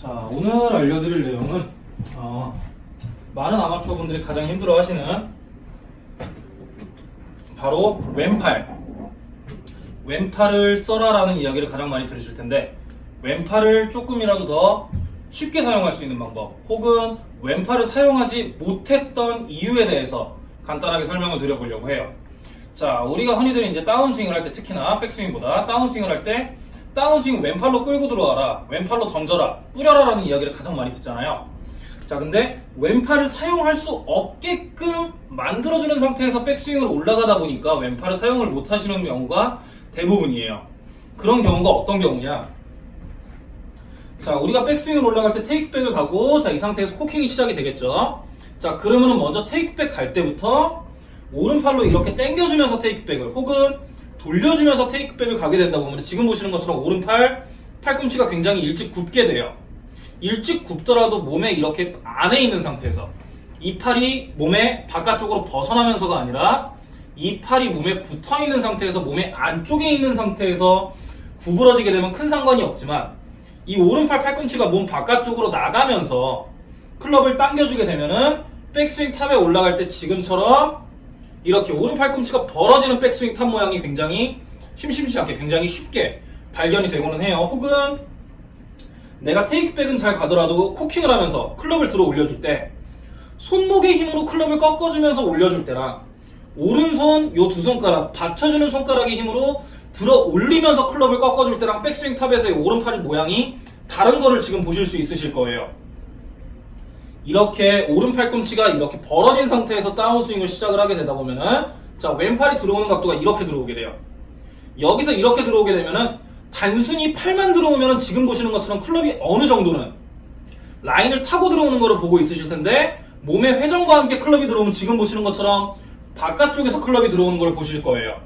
자, 오늘 알려드릴 내용은 어, 많은 아마추어 분들이 가장 힘들어 하시는 바로 왼팔. 왼팔을 써라 라는 이야기를 가장 많이 들으실 텐데 왼팔을 조금이라도 더 쉽게 사용할 수 있는 방법 혹은 왼팔을 사용하지 못했던 이유에 대해서 간단하게 설명을 드려보려고 해요. 자, 우리가 흔히들 이제 다운스윙을 할 때 특히나 백스윙보다 다운스윙을 할때 다운스윙 왼팔로 끌고 들어와라, 왼팔로 던져라, 뿌려라 라는 이야기를 가장 많이 듣잖아요. 자, 근데 왼팔을 사용할 수 없게끔 만들어주는 상태에서 백스윙을 올라가다 보니까 왼팔을 사용을 못 하시는 경우가 대부분이에요. 그런 경우가 어떤 경우냐? 자, 우리가 백스윙을 올라갈 때 테이크백을 가고, 자, 이 상태에서 코킹이 시작이 되겠죠? 자, 그러면은 먼저 테이크백 갈 때부터 오른팔로 이렇게 당겨주면서 테이크백을, 혹은 돌려주면서 테이크백을 가게 된다 보면 지금 보시는 것처럼 오른팔, 팔꿈치가 굉장히 일찍 굽게 돼요. 일찍 굽더라도 몸에 이렇게 안에 있는 상태에서 이 팔이 몸에 바깥쪽으로 벗어나면서가 아니라 이 팔이 몸에 붙어 있는 상태에서 몸의 안쪽에 있는 상태에서 구부러지게 되면 큰 상관이 없지만 이 오른팔 팔꿈치가 몸 바깥쪽으로 나가면서 클럽을 당겨주게 되면은 백스윙 탑에 올라갈 때 지금처럼 이렇게 오른 팔 꿈치가 벌어지는 백스윙 탑 모양이 굉장히 심심치 않게 굉장히 쉽게 발견이 되고는 해요. 혹은 내가 테이크백은 잘 가더라도 코킹을 하면서 클럽을 들어 올려줄 때 손목의 힘으로 클럽을 꺾어주면서 올려줄 때랑 오른손 요 두 손가락 받쳐주는 손가락의 힘으로 들어 올리면서 클럽을 꺾어줄 때랑 백스윙 탑에서의 오른팔의 모양이 다른 거를 지금 보실 수 있으실 거예요. 이렇게 오른 팔꿈치가 이렇게 벌어진 상태에서 다운스윙을 시작을 하게 되다 보면은 자 왼팔이 들어오는 각도가 이렇게 들어오게 돼요. 여기서 이렇게 들어오게 되면은 단순히 팔만 들어오면은 지금 보시는 것처럼 클럽이 어느 정도는 라인을 타고 들어오는 거를 보고 있으실 텐데 몸의 회전과 함께 클럽이 들어오면 지금 보시는 것처럼 바깥쪽에서 클럽이 들어오는 걸 보실 거예요.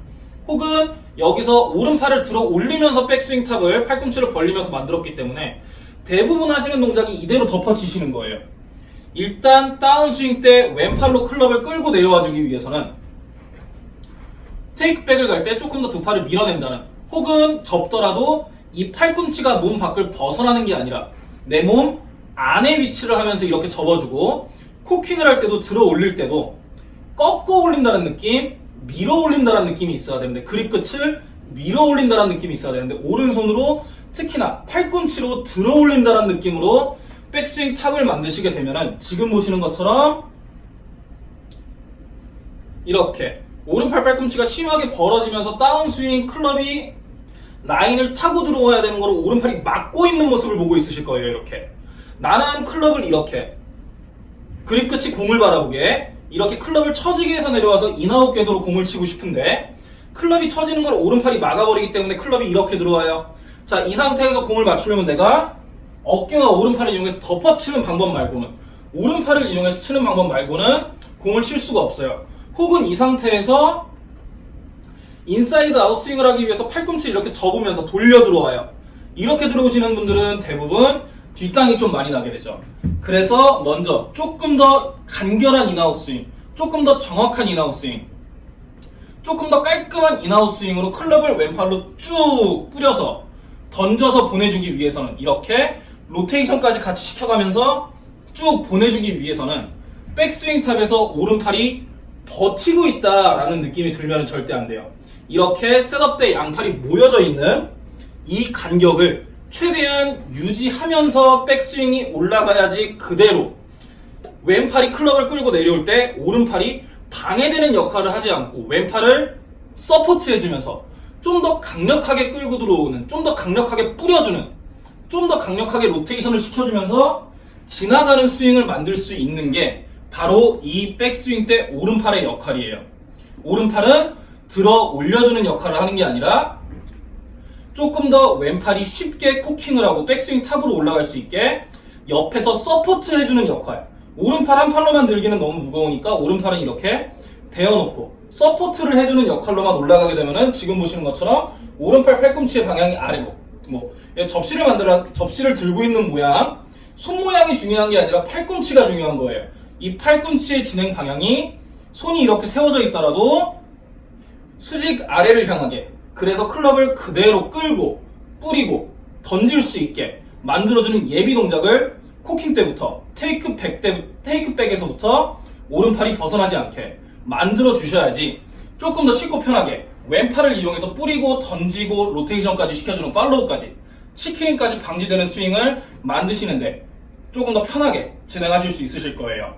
혹은 여기서 오른팔을 들어 올리면서 백스윙 탑을 팔꿈치를 벌리면서 만들었기 때문에 대부분 하시는 동작이 이대로 덮어지시는 거예요. 일단 다운스윙 때 왼팔로 클럽을 끌고 내려와 주기 위해서는 테이크백을 갈 때 조금 더 두 팔을 밀어낸다는 혹은 접더라도 이 팔꿈치가 몸 밖을 벗어나는 게 아니라 내 몸 안에 위치를 하면서 이렇게 접어주고 코킹을 할 때도 들어 올릴 때도 꺾어 올린다는 느낌 밀어 올린다는 느낌이 있어야 되는데 그립 끝을 밀어 올린다는 느낌이 있어야 되는데 오른손으로 특히나 팔꿈치로 들어 올린다는 느낌으로 백스윙 탑을 만드시게 되면은 지금 보시는 것처럼 이렇게 오른팔 팔꿈치가 심하게 벌어지면서 다운스윙 클럽이 라인을 타고 들어와야 되는 거를 오른팔이 막고 있는 모습을 보고 있으실 거예요 이렇게. 나는 클럽을 이렇게 그립 끝이 공을 바라보게 이렇게 클럽을 처지게 해서 내려와서 in-out 궤도로 공을 치고 싶은데 클럽이 처지는 걸 오른팔이 막아버리기 때문에 클럽이 이렇게 들어와요. 자 이 상태에서 공을 맞추려면 내가 어깨와 오른팔을 이용해서 덮어치는 방법 말고는 오른팔을 이용해서 치는 방법 말고는 공을 칠 수가 없어요. 혹은 이 상태에서 inside out스윙을 하기 위해서 팔꿈치를 이렇게 접으면서 돌려 들어와요. 이렇게 들어오시는 분들은 대부분 뒷땅이 좀 많이 나게 되죠. 그래서 먼저 조금 더 간결한 in-out스윙, 조금 더 정확한 in-out스윙, 조금 더 깔끔한 in-out스윙으로 클럽을 왼팔로 쭉 뿌려서 던져서 보내주기 위해서는 이렇게 로테이션까지 같이 시켜가면서 쭉 보내주기 위해서는 백스윙 탑에서 오른팔이 버티고 있다라는 느낌이 들면 절대 안 돼요. 이렇게 setup 때 양팔이 모여져 있는 이 간격을 최대한 유지하면서 백스윙이 올라가야지 그대로 왼팔이 클럽을 끌고 내려올 때 오른팔이 방해되는 역할을 하지 않고 왼팔을 support해주면서 좀 더 강력하게 끌고 들어오는, 좀 더 강력하게 뿌려주는, 좀 더 강력하게 로테이션을 시켜주면서 지나가는 스윙을 만들 수 있는 게 바로 이 백스윙 때 오른팔의 역할이에요. 오른팔은 들어 올려주는 역할을 하는 게 아니라 조금 더 왼팔이 쉽게 코킹을 하고 백스윙 탑으로 올라갈 수 있게 옆에서 support 해주는 역할. 오른팔 한 팔로만 들기는 너무 무거우니까 오른팔은 이렇게 대어놓고 support를 해주는 역할로만 올라가게 되면은 지금 보시는 것처럼 오른팔 팔꿈치의 방향이 아래로 뭐 접시를 만들어 접시를 들고 있는 모양 손 모양이 중요한 게 아니라 팔꿈치가 중요한 거예요. 이 팔꿈치의 진행 방향이 손이 이렇게 세워져 있더라도 수직 아래를 향하게 그래서 클럽을 그대로 끌고 뿌리고 던질 수 있게 만들어주는 예비 동작을 코킹 때부터 테이크 백 때, 테이크 백에서부터 오른팔이 벗어나지 않게 만들어 주셔야지 조금 더 쉽고 편하게 왼팔을 이용해서 뿌리고 던지고 로테이션까지 시켜주는 팔로우까지 치킨까지 방지되는 스윙을 만드시는데 조금 더 편하게 진행하실 수 있으실 거예요.